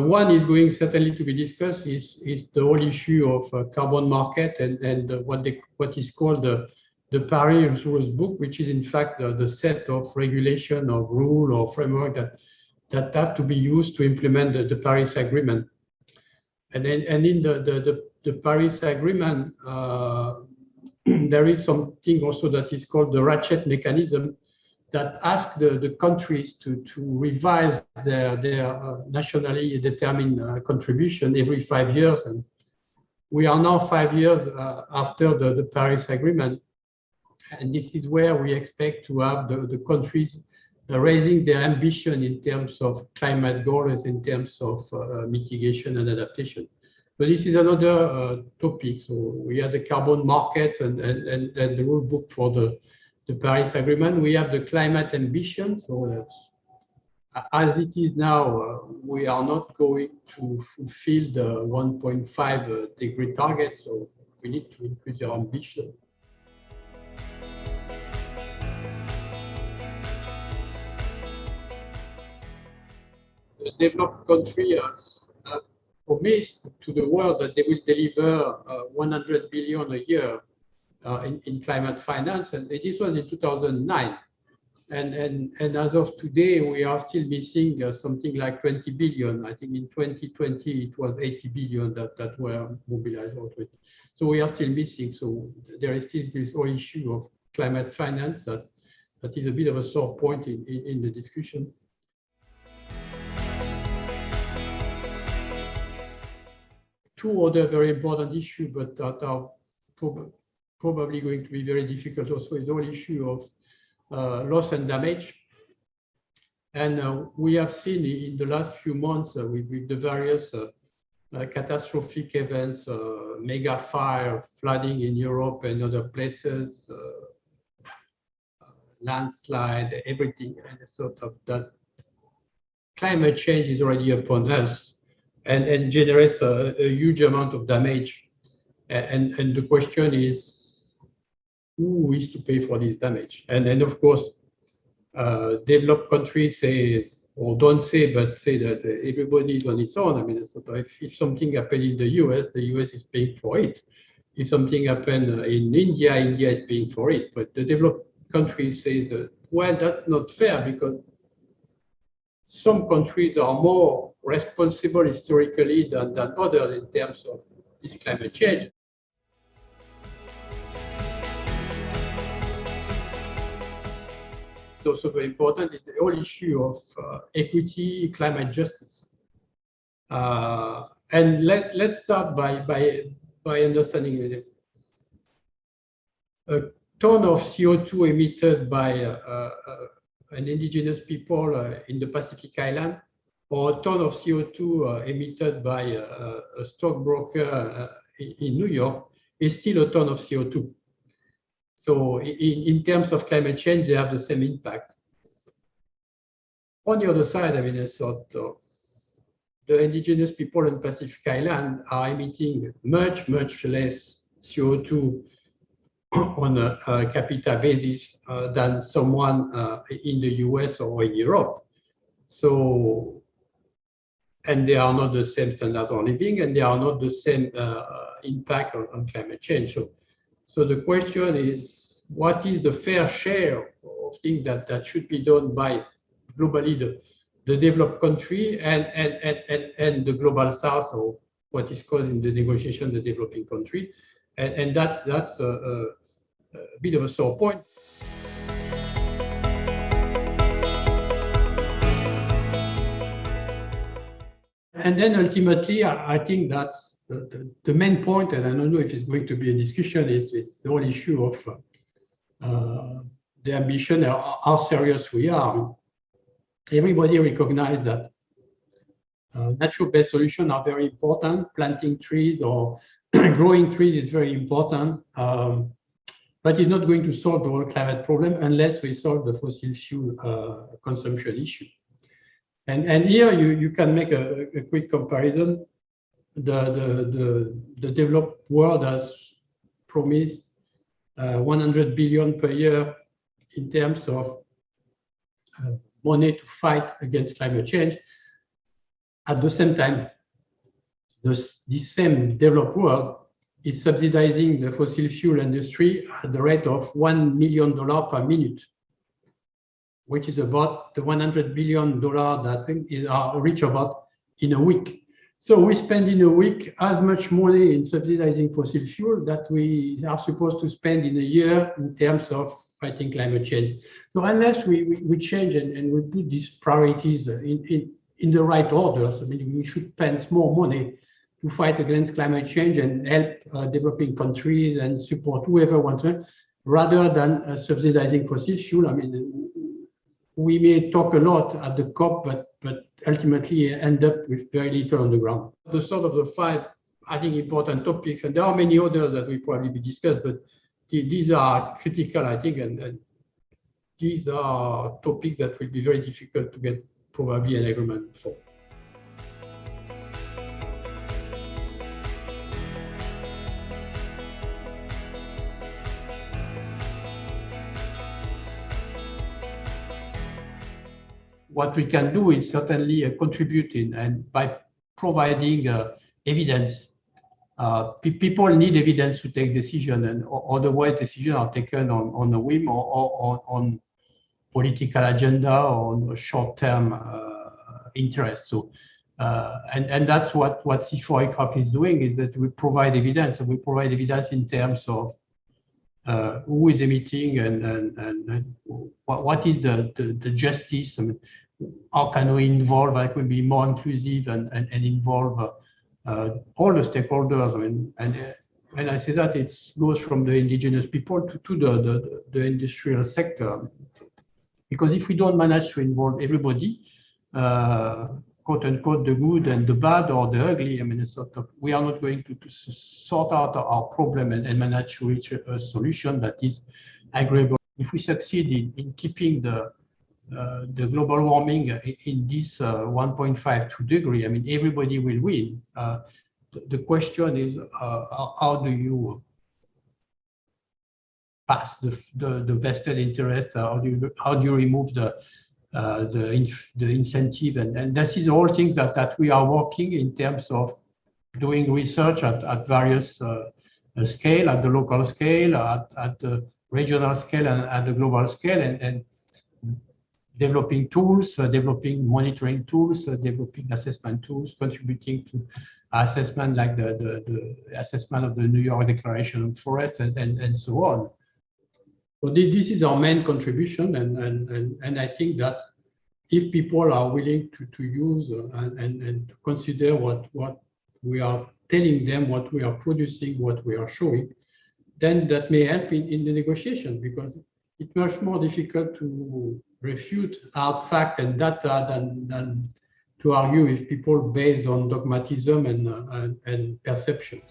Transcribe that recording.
One is going certainly to be discussed is, is the whole issue of uh, carbon market and, and what, they, what is called the, the Paris Rules Book, which is in fact the, the set of regulation or rule or framework that, that have to be used to implement the, the Paris Agreement. And, then, and in the, the, the, the Paris Agreement, uh, there is something also that is called the ratchet mechanism, that ask the, the countries to, to revise their, their uh, nationally determined uh, contribution every five years. And we are now five years uh, after the, the Paris Agreement. And this is where we expect to have the, the countries uh, raising their ambition in terms of climate goals, in terms of uh, mitigation and adaptation. But this is another topic. So we have the carbon markets and, and, and, and the rule book for the the Paris Agreement. We have the climate ambition. So as it is now, uh, we are not going to fulfill the 1.5 uh, degree target. So we need to increase our ambition. The developed country has, promised to the world that they will deliver uh, 100 billion a year uh, in, in climate finance, and this was in 2009. And, and, and as of today, we are still missing uh, something like 20 billion. I think in 2020, it was 80 billion that, that were mobilized already. So we are still missing. So there is still this whole issue of climate finance that, that is a bit of a sore point in, in, in the discussion. Two other very important issues, but that are probably going to be very difficult also is the whole issue of uh, loss and damage. And uh, we have seen in the last few months uh, with, with, the various uh, uh, catastrophic events, uh, mega fire, flooding in Europe and other places, landslide, everything, and sort of that climate change is already upon us and, and generates a, a huge amount of damage. And, and the question is, who is to pay for this damage? And then, of course, uh, developed countries say, or don't say, but say that everybody is on its own. I mean, if, if something happened in the US, the US is paying for it. If something happened in India, India is paying for it. But the developed countries say that, well, that's not fair because some countries are more responsible historically than, than others in terms of this climate change. It's also very important is the whole issue of uh, equity, climate justice. Uh, and let, let's start by, by, by understanding it. A ton of CO2 emitted by uh, uh, an indigenous people uh, in the Pacific Island, or a ton of CO2 uh, emitted by a stockbroker in New York, is still a ton of CO2. So in, in terms of climate change, they have the same impact. On the other side, I mean, sort of, the indigenous people in Pacific Island are emitting much, much less CO2 on a, a capita basis uh, than someone uh, in the US or in Europe. So, and they are not the same standard of living and they are not the same uh, impact on, on climate change. So so the question is, what is the fair share of things that, that should be done by globally the, the developed country and, and, and, and, and the global south or what is called in the negotiation the developing country. And, and that, that's a, a, a bit of a sore point. And then ultimately, I, I think that's the, the, main point, and I don't know if it's going to be a discussion, is, is the whole issue of uh, the ambition, how, how, serious we are. Everybody recognizes that uh, natural-based solutions are very important. Planting trees or growing trees is very important, um, but it's not going to solve the whole climate problem unless we solve the fossil fuel uh, consumption issue. And, and here you, you can make a, a quick comparison the, the, the, the developed world has promised uh, 100 billion per year in terms of uh, money to fight against climate change. At the same time, this, this same developed world is subsidizing the fossil fuel industry at the rate of $1 million per minute, which is about the $100 billion that I think is uh, reach about in a week. So we spend in a week as much money in subsidizing fossil fuel that we are supposed to spend in a year in terms of fighting climate change. So unless we, we, we change and, and we put these priorities in, in, in the right orders, I mean, we should spend more money to fight against climate change and help uh, developing countries and support whoever wants to, rather than uh, subsidizing fossil fuel. I mean, we may talk a lot at the COP, but but ultimately end up with very little on the ground. The sort of the five, I think, important topics, and there are many others that we probably be discussed, but these are critical, I think, and, and these are topics that will be very difficult to get probably an agreement for. What we can do is certainly uh, contributing and by providing uh, evidence. Uh, pe people need evidence to take decision and otherwise decisions are taken on, on a whim or, or, on political agenda or on short-term interest. So, uh, and, and that's what, what CIFOR is doing is that we provide evidence and we provide evidence in terms of uh, who is emitting and, and, and, what, what is the, the, the, justice, I mean, how can we involve, like we be more inclusive and, and, and involve uh, all the stakeholders. I mean, and uh, when I say that, it goes from the indigenous people to, to the, the, the industrial sector. Because if we don't manage to involve everybody, uh, quote unquote, the good and the bad or the ugly. I mean, sort of, we are not going to, to sort out our problem and, and manage to reach a, a, solution that is agreeable. If we succeed in, in keeping the uh, the global warming in this uh, 1.52 degree, I mean, everybody will win. Uh, the, the question is, uh, how, do you pass the, the, the vested interest? How do you, how do you remove the uh, the, the incentive and, and that is all things that, that we are working in terms of doing research at, at various uh, uh, scale, at the local scale, at, at the regional scale and at the global scale and, and developing tools, uh, developing monitoring tools, uh, developing assessment tools, contributing to assessment like the, the, the, assessment of the New York Declaration on Forest and, and, and so on. So this is our main contribution, and, and, and, and I think that if people are willing to, to use uh, and, and, and to consider what, what we are telling them, what we are producing, what we are showing, then that may help in, in the negotiation because it's much more difficult to refute hard fact and data than, than to argue with people based on dogmatism and, uh, and, and perceptions.